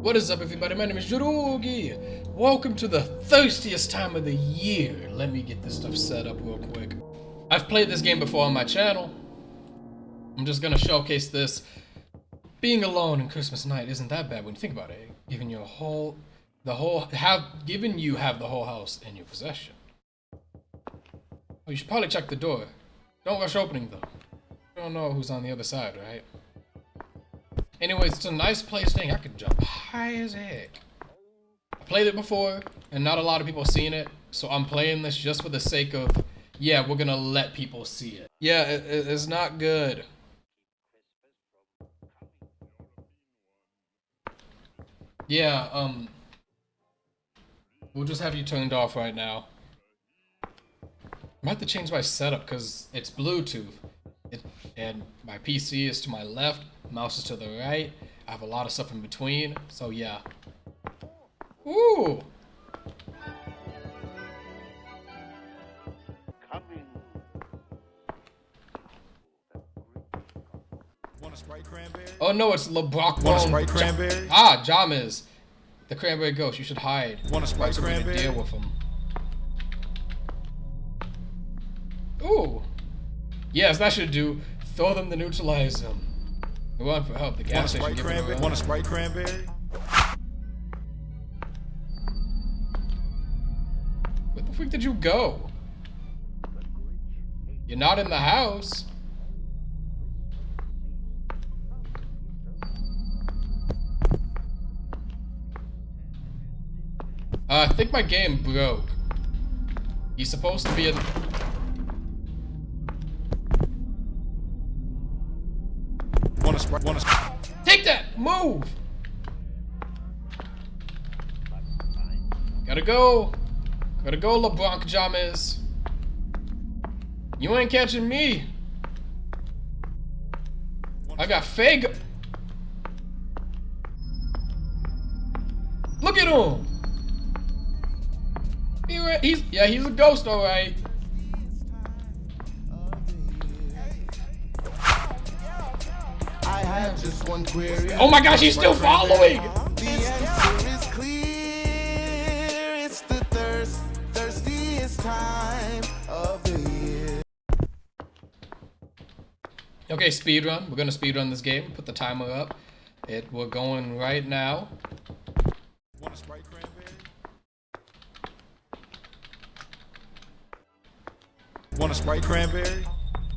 What is up everybody, my name is Jurugi. Welcome to the thirstiest time of the year. Let me get this stuff set up real quick. I've played this game before on my channel. I'm just gonna showcase this. Being alone in Christmas night isn't that bad when you think about it. Giving you a whole, the whole, have, given you have the whole house in your possession. Oh, you should probably check the door. Don't rush opening though. You don't know who's on the other side, right? Anyways, it's a nice place. thing. I could jump high as heck. I played it before, and not a lot of people seen it. So I'm playing this just for the sake of, yeah, we're gonna let people see it. Yeah, it, it's not good. Yeah, um, we'll just have you turned off right now. I might have to change my setup because it's Bluetooth. It, and my PC is to my left, mouse is to the right. I have a lot of stuff in between, so yeah. Ooh! Oh no, it's LeBron. Want a Sprite cranberry? Ah, Jammaz. The cranberry ghost. You should hide. Want a Sprite cranberry? deal with him. Ooh. Yes, that should do. Throw them to neutralize them. We want for help. The gas station. Sprite cranberry? Want a Sprite cranberry? Where the freak did you go? You're not in the house. Uh, I think my game broke. He's supposed to be in... Want a Sprite? Want a Take that! Move! Gotta go. Gotta go, LeBron James! You ain't catching me. I got fake. Look at him. He, he's yeah, he's a ghost, all Oh my gosh, he's still following. The answer is clear. It's the thirst, thirstiest time of the year. Okay, speed run. We're gonna speed run this game. Put the timer up. It we're going right now. Want a Sprite cranberry? Want a Sprite cranberry?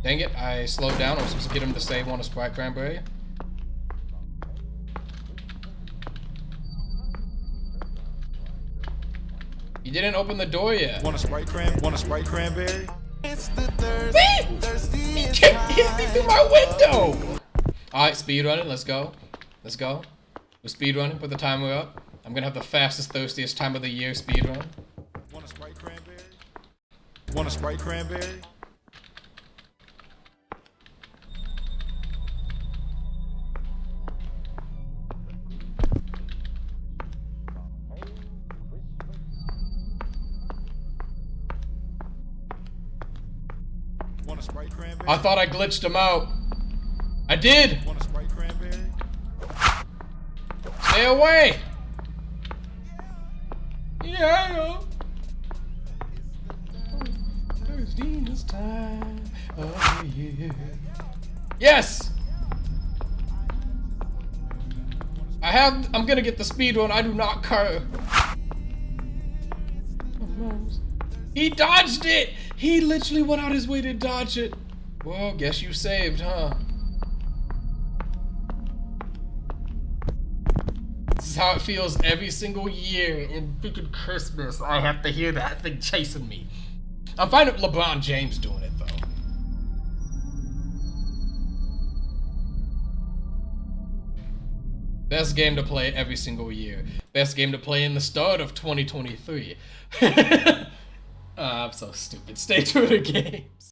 Dang it, I slowed down. I was supposed to get him to say want a Sprite Cranberry. You didn't open the door yet. Want a Sprite cran? Want a Sprite cranberry? It's the thirst, Wait! He thirstiest can't hit me through my window! Alright, speed running. Let's go. Let's go. We're speed running. Put the timer up. I'm gonna have the fastest, thirstiest time of the year speed run. Want a Sprite cranberry? Want a Sprite cranberry? I thought I glitched him out. I did! Stay away! Yeah! The year. Yes! I have. I'm gonna get the speed run. I do not care. He dodged it! He literally went out his way to dodge it. Well, guess you saved, huh? This is how it feels every single year in freaking Christmas. I have to hear that thing chasing me. I'm fine with LeBron James doing it though. Best game to play every single year. Best game to play in the start of 2023. uh, I'm so stupid. Stay true to games.